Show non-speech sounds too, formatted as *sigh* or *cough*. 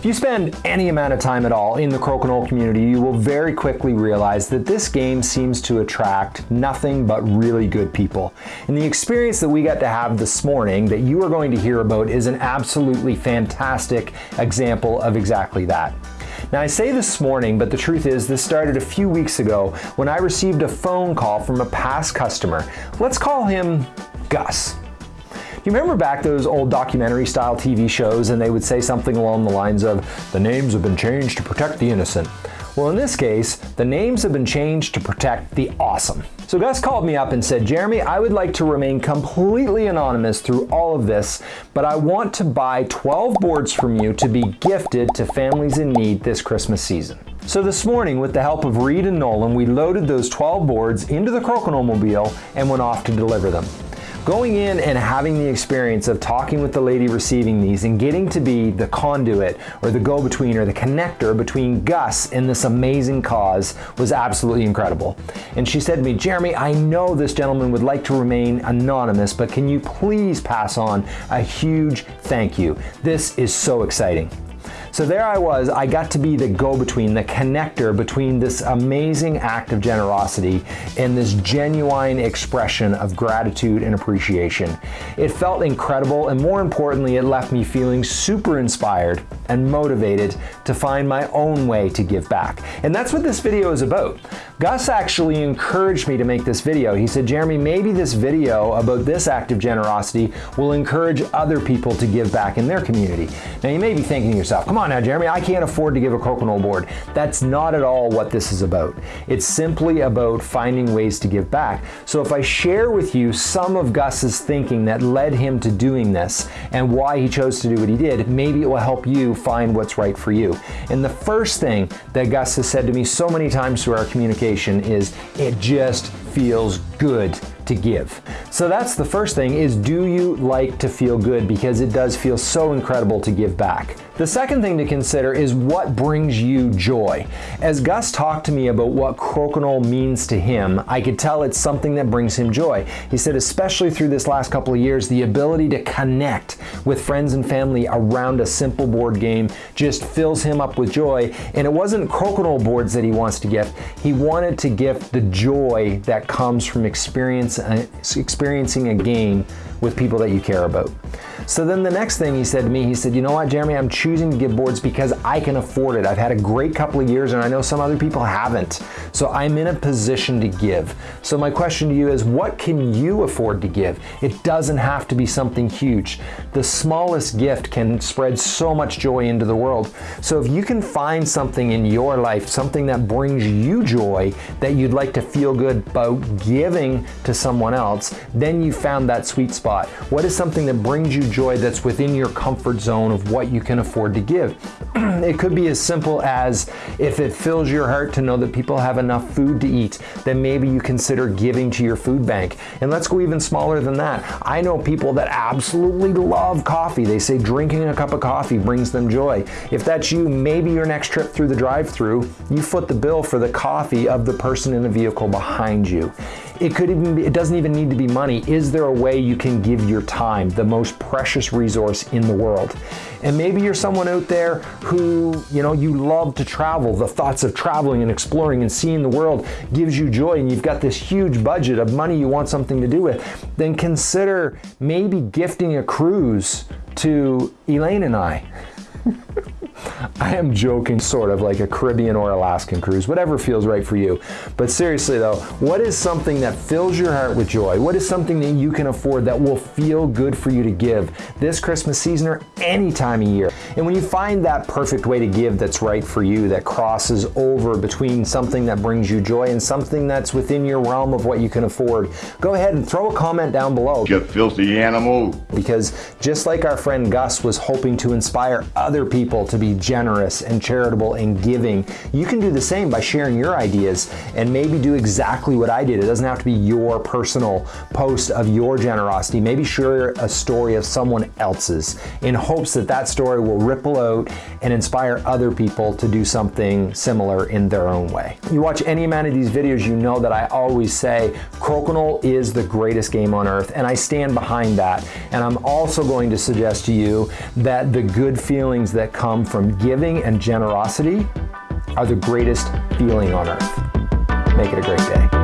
If you spend any amount of time at all in the crokinole community, you will very quickly realize that this game seems to attract nothing but really good people. And the experience that we got to have this morning that you are going to hear about is an absolutely fantastic example of exactly that. Now I say this morning, but the truth is this started a few weeks ago when I received a phone call from a past customer. Let's call him Gus. You remember back those old documentary style TV shows and they would say something along the lines of, the names have been changed to protect the innocent. Well, in this case, the names have been changed to protect the awesome. So Gus called me up and said, Jeremy, I would like to remain completely anonymous through all of this, but I want to buy 12 boards from you to be gifted to families in need this Christmas season. So this morning, with the help of Reed and Nolan, we loaded those 12 boards into the Crokinole mobile and went off to deliver them. Going in and having the experience of talking with the lady receiving these and getting to be the conduit or the go-between or the connector between Gus and this amazing cause was absolutely incredible. And she said to me, Jeremy, I know this gentleman would like to remain anonymous, but can you please pass on a huge thank you? This is so exciting. So there I was, I got to be the go-between, the connector between this amazing act of generosity and this genuine expression of gratitude and appreciation. It felt incredible and more importantly, it left me feeling super inspired and motivated to find my own way to give back. And that's what this video is about. Gus actually encouraged me to make this video. He said, Jeremy, maybe this video about this act of generosity will encourage other people to give back in their community. Now you may be thinking to yourself, come on now, Jeremy, I can't afford to give a crokinole board. That's not at all what this is about. It's simply about finding ways to give back. So if I share with you some of Gus's thinking that led him to doing this and why he chose to do what he did, maybe it will help you find what's right for you. And the first thing that Gus has said to me so many times through our communication is, it just feels good to give. So that's the first thing is do you like to feel good because it does feel so incredible to give back. The second thing to consider is what brings you joy. As Gus talked to me about what crokinole means to him, I could tell it's something that brings him joy. He said especially through this last couple of years, the ability to connect with friends and family around a simple board game just fills him up with joy. And it wasn't crokinole boards that he wants to gift. He wanted to gift the joy that comes from experience, uh, experiencing a game with people that you care about. So then the next thing he said to me, he said, you know what, Jeremy, I'm choosing to give boards because I can afford it. I've had a great couple of years and I know some other people haven't. So I'm in a position to give. So my question to you is, what can you afford to give? It doesn't have to be something huge. The smallest gift can spread so much joy into the world. So if you can find something in your life, something that brings you joy, that you'd like to feel good about giving to someone else, then you found that sweet spot. What is something that brings you joy that's within your comfort zone of what you can afford to give? *clears throat* it could be as simple as if it fills your heart to know that people have enough food to eat, then maybe you consider giving to your food bank. And let's go even smaller than that. I know people that absolutely love coffee. They say drinking a cup of coffee brings them joy. If that's you, maybe your next trip through the drive-through, you foot the bill for the coffee of the person in the vehicle behind you. It could even be, it doesn't even need to be money. Is there a way you can give your time, the most precious resource in the world? And maybe you're someone out there who, you know, you love to travel. The thoughts of traveling and exploring and seeing the world gives you joy and you've got this huge budget of money you want something to do with. Then consider maybe gifting a cruise to Elaine and I. I am joking sort of like a Caribbean or Alaskan cruise, whatever feels right for you. But seriously though, what is something that fills your heart with joy? What is something that you can afford that will feel good for you to give this Christmas season or any time of year? And when you find that perfect way to give that's right for you, that crosses over between something that brings you joy and something that's within your realm of what you can afford, go ahead and throw a comment down below. You filthy animal. Because just like our friend Gus was hoping to inspire other people to be generous generous and charitable and giving, you can do the same by sharing your ideas and maybe do exactly what I did. It doesn't have to be your personal post of your generosity. Maybe share a story of someone else's in hopes that that story will ripple out and inspire other people to do something similar in their own way. You watch any amount of these videos, you know that I always say Crokinole is the greatest game on earth, and I stand behind that. And I'm also going to suggest to you that the good feelings that come from giving and generosity are the greatest feeling on earth. Make it a great day.